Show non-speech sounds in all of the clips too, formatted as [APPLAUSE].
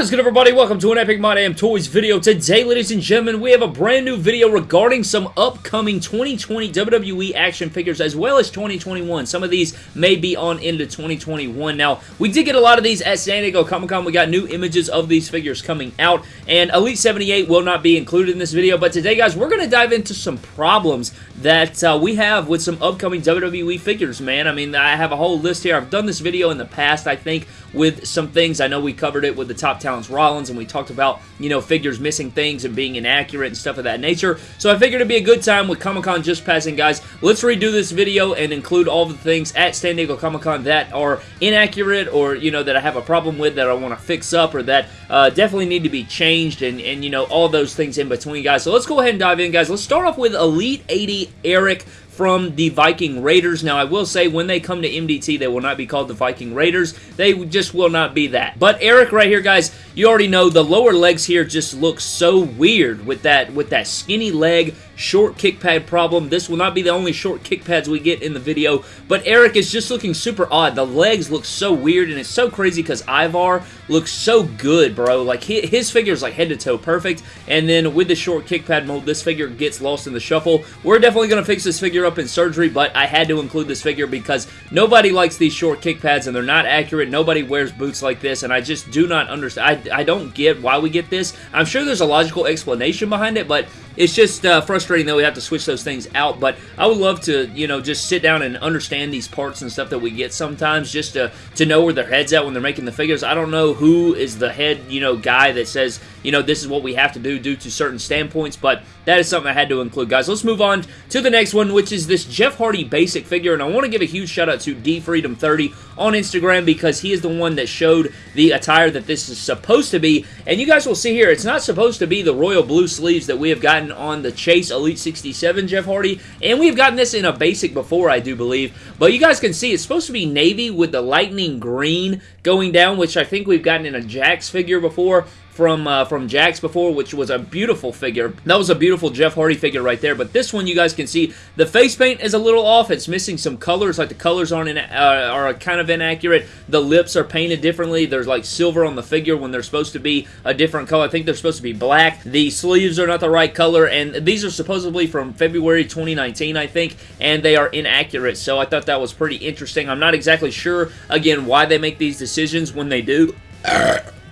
What is good everybody? Welcome to an Epic My Damn Toys video. Today, ladies and gentlemen, we have a brand new video regarding some upcoming 2020 WWE action figures as well as 2021. Some of these may be on into 2021. Now, we did get a lot of these at San Diego Comic-Con. We got new images of these figures coming out and Elite 78 will not be included in this video. But today, guys, we're going to dive into some problems that uh, we have with some upcoming WWE figures, man. I mean, I have a whole list here. I've done this video in the past, I think, with some things. I know we covered it with the top Rollins and we talked about, you know, figures missing things and being inaccurate and stuff of that nature. So I figured it'd be a good time with Comic-Con just passing, guys. Let's redo this video and include all the things at San Diego Comic-Con that are inaccurate or, you know, that I have a problem with that I want to fix up or that uh, definitely need to be changed and, and, you know, all those things in between, guys. So let's go ahead and dive in, guys. Let's start off with Elite 80 Erik from the Viking Raiders. Now, I will say, when they come to MDT, they will not be called the Viking Raiders. They just will not be that. But Erik right here, guys, you already know the lower legs here just look so weird with that, with that skinny leg short kick pad problem. This will not be the only short kick pads we get in the video, but Erik is just looking super odd. The legs look so weird, and it's so crazy because Ivar looks so good, bro. Like, his figure is like head to toe perfect, and then with the short kick pad mold, this figure gets lost in the shuffle. We're definitely going to fix this figure up in surgery, but I had to include this figure because nobody likes these short kick pads, and they're not accurate. Nobody wears boots like this, and I just do not understand. I, I don't get why we get this. I'm sure there's a logical explanation behind it, but it's just uh, frustrating that we have to switch those things out, but I would love to, you know, just sit down and understand these parts and stuff that we get sometimes just to, to know where their head's at when they're making the figures. I don't know who is the head, you know, guy that says, you know, this is what we have to do due to certain standpoints, but that is something I had to include, guys. Let's move on to the next one, which is this Jeff Hardy basic figure, and I want to give a huge shout out to DFreedom30 on Instagram because he is the one that showed the attire that this is supposed to be, and you guys will see here, it's not supposed to be the royal blue sleeves that we have gotten on the Chase Elite 67 Jeff Hardy, and we've gotten this in a basic before, I do believe, but you guys can see it's supposed to be navy with the lightning green going down, which I think we've gotten in a Jakks figure before, from uh, from Jakks before, which was a beautiful figure. That was a beautiful Jeff Hardy figure right there. But this one, you guys can see the face paint is a little off. It's missing some colors, like the colors aren't in, uh, are kind of inaccurate. The lips are painted differently. There's like silver on the figure when they're supposed to be a different color. I think they're supposed to be black. The sleeves are not the right color, and these are supposedly from February 2019, I think, and they are inaccurate. So I thought that was pretty interesting. I'm not exactly sure, again, why they make these decisions when they do.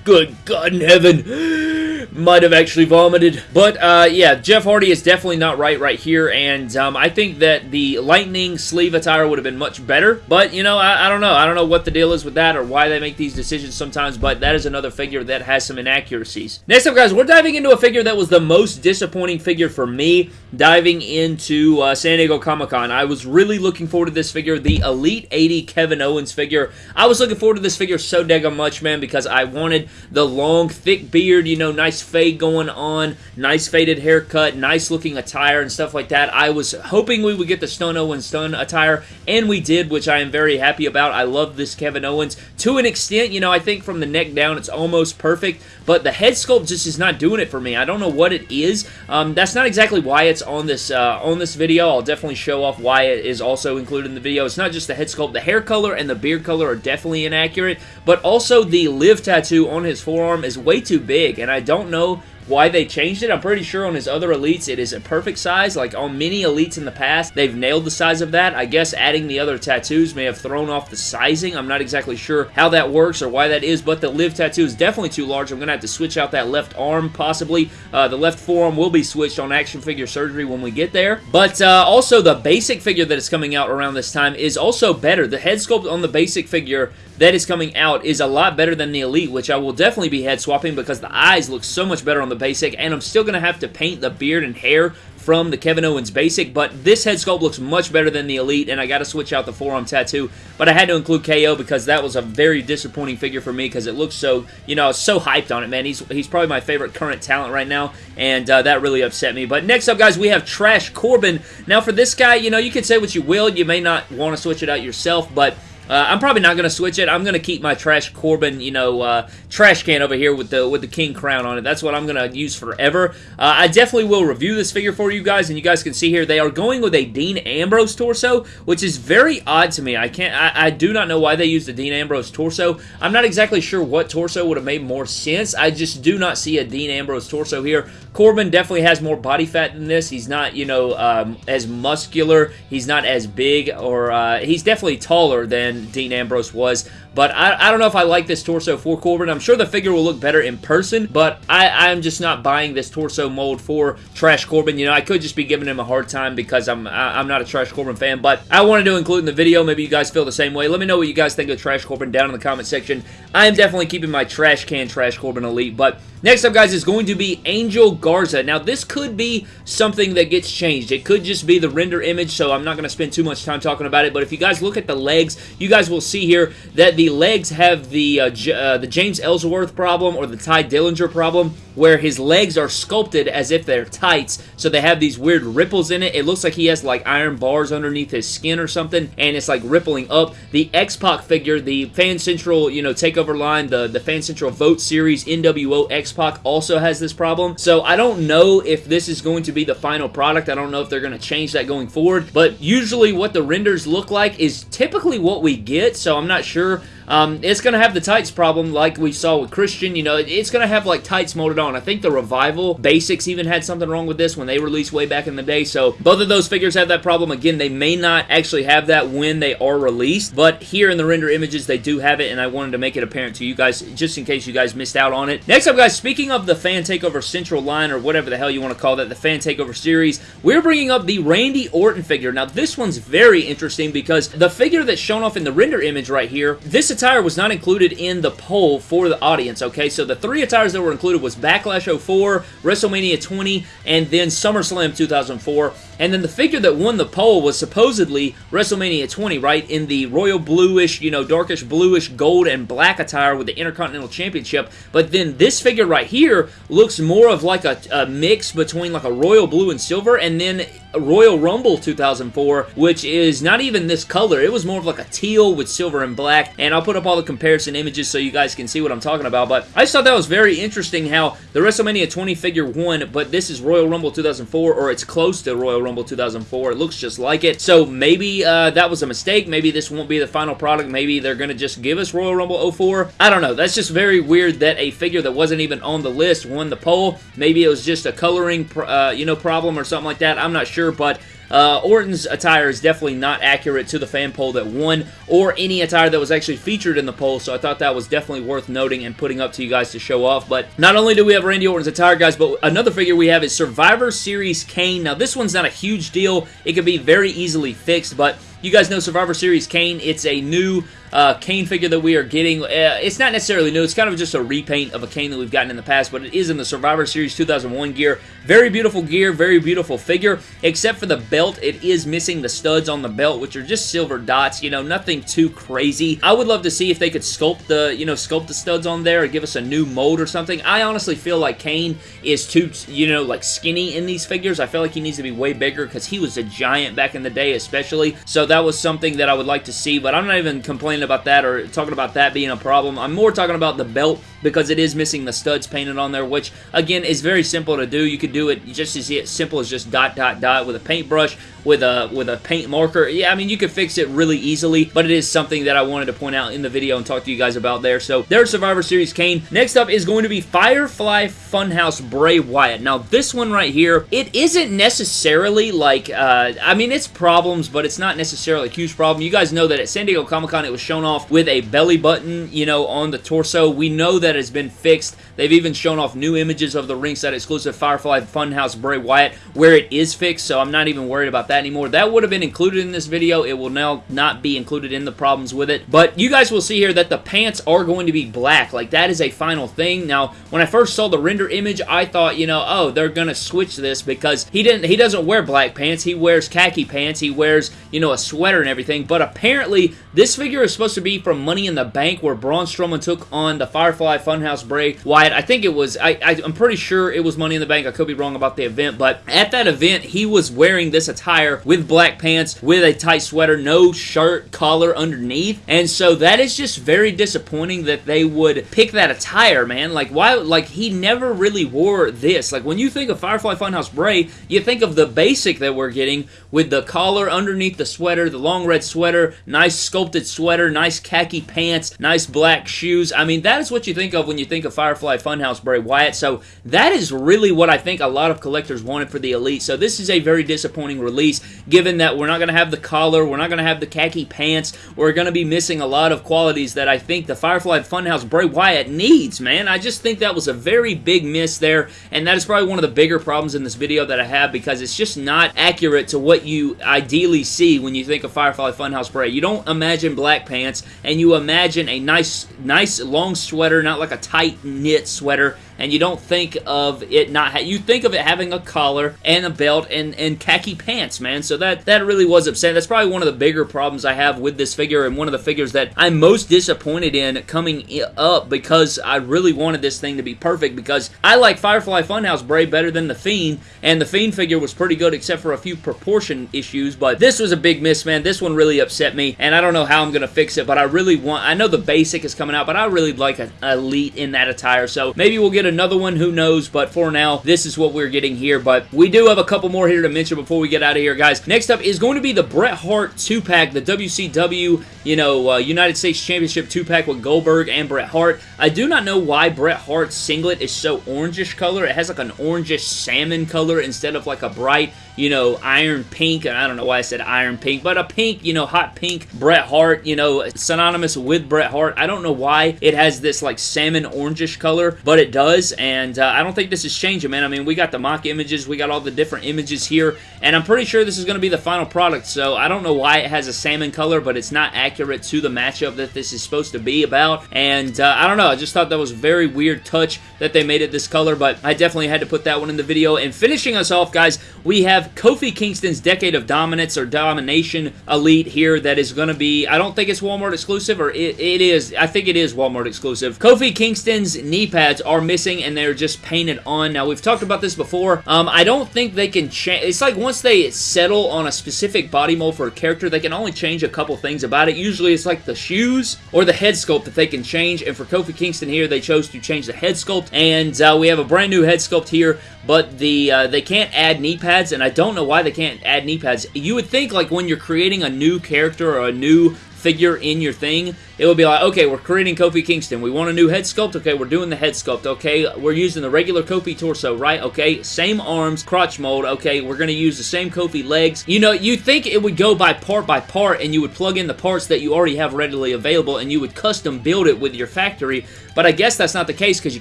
Good God in heaven might have actually vomited. But, uh, yeah, Jeff Hardy is definitely not right right here, and um, I think that the Lightning sleeve attire would have been much better. But, you know, I, I, don't know. I don't know what the deal is with that or why they make these decisions sometimes, but that is another figure that has some inaccuracies. Next up, guys, we're diving into a figure that was the most disappointing figure for me diving into uh, San Diego Comic-Con. I was really looking forward to this figure, the Elite 80 Kevin Owens figure. I was looking forward to this figure so daggone much, man, because I wanted the long, thick beard, you know, nice fade going on, nice faded haircut, nice looking attire and stuff like that. I was hoping we would get the Stone Owens Stun attire, and we did, which I am very happy about. I love this Kevin Owens. To an extent, you know, I think from the neck down, it's almost perfect, but the head sculpt just is not doing it for me. I don't know what it is. Um, that's not exactly why it's on this uh, on this video. I'll definitely show off why it is also included in the video. It's not just the head sculpt. The hair color and the beard color are definitely inaccurate, but also the live tattoo on his forearm is way too big, and I don't know why they changed it. I'm pretty sure on his other elites it is a perfect size. Like on many elites in the past, they've nailed the size of that. I guess adding the other tattoos may have thrown off the sizing. I'm not exactly sure how that works or why that is, but the live tattoo is definitely too large. I'm going to have to switch out that left arm possibly. Uh, the left forearm will be switched on action figure surgery when we get there. But uh, also the basic figure that is coming out around this time is also better. The head sculpt on the basic figure that is coming out is a lot better than the Elite, which I will definitely be head swapping because the eyes look so much better on the basic, and I'm still going to have to paint the beard and hair from the Kevin Owens basic, but this head sculpt looks much better than the Elite, and I got to switch out the forearm tattoo, but I had to include KO because that was a very disappointing figure for me because it looks so, you know, I was so hyped on it, man. He's, he's probably my favorite current talent right now, and uh, that really upset me. But next up, guys, we have Trash Corbin. Now, for this guy, you know, you can say what you will. You may not want to switch it out yourself, but Uh, I'm probably not going to switch it. I'm going to keep my Trash Corbin, you know, uh, trash can over here with the with the King crown on it. That's what I'm going to use forever. Uh, I definitely will review this figure for you guys, and you guys can see here they are going with a Dean Ambrose torso, which is very odd to me. I can't, I, I do not know why they used the Dean Ambrose torso. I'm not exactly sure what torso would have made more sense. I just do not see a Dean Ambrose torso here. Corbin definitely has more body fat than this. He's not, you know, um, as muscular. He's not as big, or uh, he's definitely taller than Dean Ambrose was. But I, I don't know if I like this torso for Corbin. I'm sure the figure will look better in person, but I, I'm just not buying this torso mold for Trash Corbin. You know, I could just be giving him a hard time because I'm I, I'm not a Trash Corbin fan, but I wanted to include in the video. Maybe you guys feel the same way. Let me know what you guys think of Trash Corbin down in the comment section. I am definitely keeping my trash can Trash Corbin Elite, but Next up, guys, is going to be Angel Garza. Now, this could be something that gets changed. It could just be the render image, so I'm not going to spend too much time talking about it, but if you guys look at the legs, you guys will see here that the legs have the, uh, uh, the James Ellsworth problem or the Tye Dillinger problem, where his legs are sculpted as if they're tights, so they have these weird ripples in it. It looks like he has, like, iron bars underneath his skin or something, and it's, like, rippling up. The X-Pac figure, the Fan Central, you know, takeover line, the, the Fan Central Vote Series NWO X-Pac also has this problem. So I don't know if this is going to be the final product. I don't know if they're going to change that going forward. But usually what the renders look like is typically what we get. So I'm not sure um, it's going to have the tights problem like we saw with Christian. You know, it's going to have like tights molded on. I think the Revival Basics even had something wrong with this when they released way back in the day. So both of those figures have that problem. Again, they may not actually have that when they are released, but here in the render images, they do have it, and I wanted to make it apparent to you guys just in case you guys missed out on it. Next up, guys, speaking of the Fan Takeover Central line, or whatever the hell you want to call that, the Fan Takeover series, we're bringing up the Randy Orton figure. Now, this one's very interesting because the figure that's shown off in the render image right here, this attire was not included in the poll for the audience, okay? So the three attires that were included was Backlash 04, WrestleMania 20, and then SummerSlam 2004. And then the figure that won the poll was supposedly WrestleMania 20, right? In the royal bluish, you know, darkish bluish gold and black attire with the Intercontinental Championship. But then this figure right here looks more of like a, a mix between like a royal blue and silver and then Royal Rumble 2004, which is not even this color. It was more of like a teal with silver and black. And I'll put up all the comparison images so you guys can see what I'm talking about. But I just thought that was very interesting how the WrestleMania 20 figure won, but this is Royal Rumble 2004, or it's close to Royal Rumble 2004. It looks just like it. So maybe uh, that was a mistake. Maybe this won't be the final product. Maybe they're going to just give us Royal Rumble 04. I don't know. That's just very weird that a figure that wasn't even on the list won the poll. Maybe it was just a coloring, uh, you know, problem or something like that. I'm not sure, but uh, Orton's attire is definitely not accurate to the fan poll that won, or any attire that was actually featured in the poll, so I thought that was definitely worth noting and putting up to you guys to show off. But not only do we have Randy Orton's attire, guys, but another figure we have is Survivor Series Kane. Now, this one's not a huge deal. It could be very easily fixed, but you guys know Survivor Series Kane. It's a new uh, Kane figure that we are getting. Uh, it's not necessarily new. It's kind of just a repaint of a Kane that we've gotten in the past, but it is in the Survivor Series 2001 gear. Very beautiful gear, very beautiful figure, except for the belt. It is missing the studs on the belt, which are just silver dots, you know, nothing too crazy. I would love to see if they could sculpt the, you know, sculpt the studs on there or give us a new mold or something. I honestly feel like Kane is too, you know, like skinny in these figures. I feel like he needs to be way bigger because he was a giant back in the day especially, so that was something that I would like to see, but I'm not even complaining about that or talking about that being a problem. I'm more talking about the belt because it is missing the studs painted on there, which, again, is very simple to do. You could do it just as simple as just dot, dot, dot with a paintbrush, with a with a paint marker. Yeah, I mean, you could fix it really easily, but it is something that I wanted to point out in the video and talk to you guys about there. So, there's Survivor Series Kane. Next up is going to be Firefly Funhouse Bray Wyatt. Now, this one right here, it isn't necessarily like, uh, I mean, it's problems, but it's not necessarily a huge problem. You guys know that at San Diego Comic-Con, it was shown off with a belly button, you know, on the torso. We know that that has been fixed. They've even shown off new images of the ringside exclusive Firefly Funhouse Bray Wyatt where it is fixed, so I'm not even worried about that anymore. That would have been included in this video. It will now not be included in the problems with it. But you guys will see here that the pants are going to be black. Like, that is a final thing. Now, when I first saw the render image, I thought, you know, oh, they're going to switch this because he didn't. He doesn't wear black pants. He wears khaki pants. He wears, you know, a sweater and everything. But apparently, this figure is supposed to be from Money in the Bank where Braun Strowman took on the Firefly Funhouse Bray Wyatt. I think it was, I, I, I'm pretty sure it was Money in the Bank. I could be wrong about the event, but at that event, he was wearing this attire with black pants, with a tight sweater, no shirt, collar underneath. And so that is just very disappointing that they would pick that attire, man. Like, why, like, he never really wore this. Like, when you think of Firefly Funhouse Bray, you think of the basic that we're getting with the collar underneath the sweater, the long red sweater, nice sculpted sweater, nice khaki pants, nice black shoes. I mean, that is what you think of when you think of Firefly Funhouse Bray Wyatt. So that is really what I think a lot of collectors wanted for the Elite. So this is a very disappointing release, given that we're not going to have the collar, we're not going to have the khaki pants, we're going to be missing a lot of qualities that I think the Firefly Funhouse Bray Wyatt needs, man. I just think that was a very big miss there, and that is probably one of the bigger problems in this video that I have because it's just not accurate to what you ideally see when you think of Firefly Funhouse Bray. You don't imagine black pants, and you imagine a nice, nice long sweater, not like a tight knit sweater and you don't think of it not you think of it having a collar and a belt and and khaki pants man. So that that really was upsetting. That's probably one of the bigger problems I have with this figure and one of the figures that I'm most disappointed in coming up because I really wanted this thing to be perfect because I like Firefly Funhouse Bray better than the Fiend and the Fiend figure was pretty good except for a few proportion issues but this was a big miss man. This one really upset me and I don't know how I'm gonna fix it but I really want I know the basic is coming out but I really like an elite in that attire so maybe we'll get another one, who knows, but for now, this is what we're getting here, but we do have a couple more here to mention before we get out of here, guys. Next up is going to be the Bret Hart 2-pack, the WCW, you know, uh, United States Championship 2-pack with Goldberg and Bret Hart. I do not know why Bret Hart's singlet is so orangish color. It has like an orangish salmon color instead of like a bright you know, iron pink. And I don't know why I said iron pink, but a pink, you know, hot pink Bret Hart, you know, synonymous with Bret Hart. I don't know why it has this like salmon orangish color, but it does, and uh, I don't think this is changing, man. I mean, we got the mock images, we got all the different images here, and I'm pretty sure this is going to be the final product, so I don't know why it has a salmon color, but it's not accurate to the matchup that this is supposed to be about, and uh, I don't know, I just thought that was a very weird touch that they made it this color, but I definitely had to put that one in the video, and finishing us off, guys, we have Kofi Kingston's Decade of Dominance or Domination Elite here that is going to be, I don't think it's Walmart exclusive, or it, it is, I think it is Walmart exclusive. Kofi Kingston's knee pads are missing and they're just painted on. Now, we've talked about this before. Um, I don't think they can change, it's like once they settle on a specific body mold for a character, they can only change a couple things about it. Usually it's like the shoes or the head sculpt that they can change, and for Kofi Kingston here, they chose to change the head sculpt, and uh, we have a brand new head sculpt here, but the uh, they can't add knee pads, and I don't know why they can't add knee pads. You would think like when you're creating a new character or a new figure in your thing, it would be like, okay, we're creating Kofi Kingston. We want a new head sculpt. Okay, we're doing the head sculpt. Okay, we're using the regular Kofi torso, right? Okay, same arms, crotch mold. Okay, we're going to use the same Kofi legs. You know, you think it would go by part by part and you would plug in the parts that you already have readily available and you would custom build it with your factory, but I guess that's not the case because you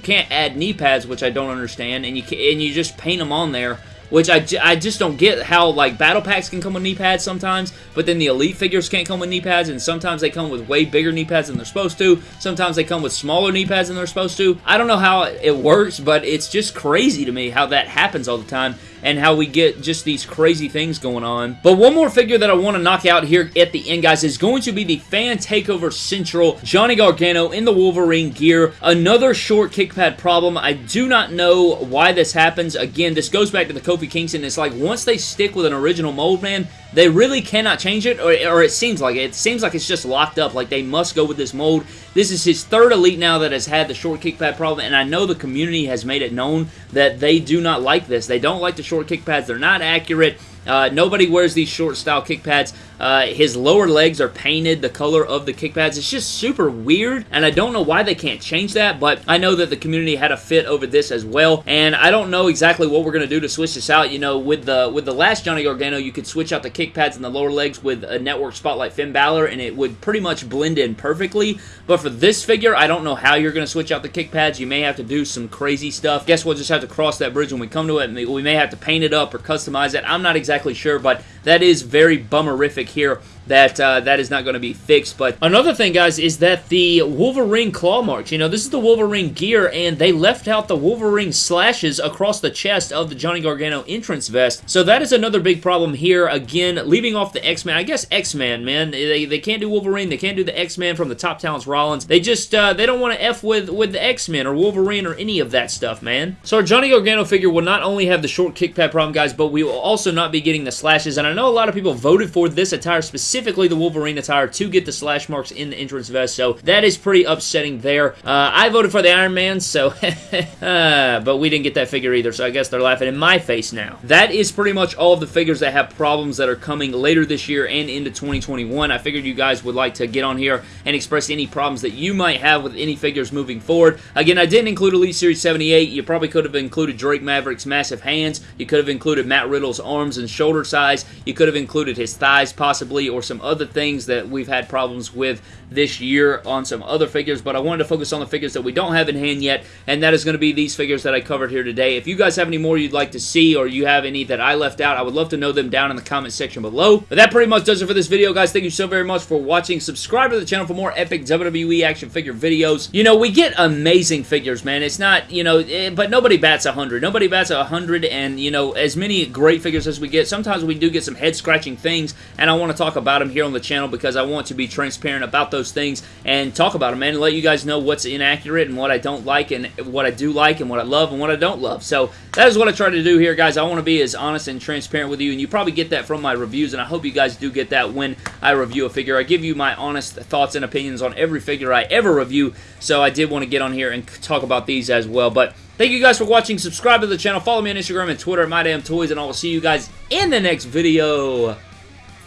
can't add knee pads, which I don't understand, and you, can, and you just paint them on there which I, I just don't get how, like, battle packs can come with knee pads sometimes, but then the elite figures can't come with knee pads, and sometimes they come with way bigger knee pads than they're supposed to. Sometimes they come with smaller knee pads than they're supposed to. I don't know how it works, but it's just crazy to me how that happens all the time and how we get just these crazy things going on. But one more figure that I want to knock out here at the end, guys, is going to be the Fan Takeover Central Johnny Gargano in the Wolverine gear. Another short kick pad problem. I do not know why this happens. Again, this goes back to the Kofi Kingston. It's like once they stick with an original mold, man, they really cannot change it, or, or, it seems like it. It seems like it's just locked up, like they must go with this mold. This is his third Elite now that has had the short kick pad problem, and I know the community has made it known that they do not like this. They don't like the short kick pads. They're not accurate. Uh, nobody wears these short style kick pads. Uh, his lower legs are painted the color of the kick pads. It's just super weird, and I don't know why they can't change that, but I know that the community had a fit over this as well, and I don't know exactly what we're going to do to switch this out. You know, with the with the last Johnny Gargano, you could switch out the kick pads and the lower legs with a Network Spotlight Finn Balor, and it would pretty much blend in perfectly, but for this figure, I don't know how you're going to switch out the kick pads. You may have to do some crazy stuff. Guess we'll just have to cross that bridge when we come to it, we may have to paint it up or customize it. I'm not exactly sure, but that is very bummerific here that uh, that is not going to be fixed. But another thing, guys, is that the Wolverine claw marks, you know, this is the Wolverine gear, and they left out the Wolverine slashes across the chest of the Johnny Gargano entrance vest. So that is another big problem here. Again, leaving off the X-Man. I guess X-Man, man. They, they can't do Wolverine. They can't do the X-Man from the Top Talents Rollins. They just, uh, they don't want to F with, with the X-Men or Wolverine or any of that stuff, man. So our Johnny Gargano figure will not only have the short kick pad problem, guys, but we will also not be getting the slashes. And I know a lot of people voted for this attire specifically specifically the Wolverine attire to get the slash marks in the entrance vest, so that is pretty upsetting there. Uh, I voted for the Iron Man, so, [LAUGHS] uh, but we didn't get that figure either, so I guess they're laughing in my face now. That is pretty much all of the figures that have problems that are coming later this year and into 2021. I figured you guys would like to get on here and express any problems that you might have with any figures moving forward. Again, I didn't include Elite Series 78. You probably could have included Drake Maverick's massive hands. You could have included Matt Riddle's arms and shoulder size. You could have included his thighs possibly, or some other things that we've had problems with this year on some other figures, but I wanted to focus on the figures that we don't have in hand yet, and that is going to be these figures that I covered here today. If you guys have any more you'd like to see, or you have any that I left out, I would love to know them down in the comment section below. But that pretty much does it for this video, guys. Thank you so very much for watching. Subscribe to the channel for more epic WWE action figure videos. You know, we get amazing figures, man. It's not, you know, eh, but nobody bats 100. Nobody bats 100, and, you know, as many great figures as we get, sometimes we do get some head-scratching things, and I want to talk about them here on the channel because I want to be transparent about those things and talk about them, man, and let you guys know what's inaccurate and what I don't like and what I do like and what I love and what I don't love. So that is what I try to do here, guys. I want to be as honest and transparent with you, and you probably get that from my reviews, and I hope you guys do get that when I review a figure. I give you my honest thoughts and opinions on every figure I ever review, so I did want to get on here and talk about these as well. But Thank you guys for watching. Subscribe to the channel. Follow me on Instagram and Twitter at MyDamnToys, and I will see you guys in the next video.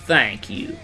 Thank you.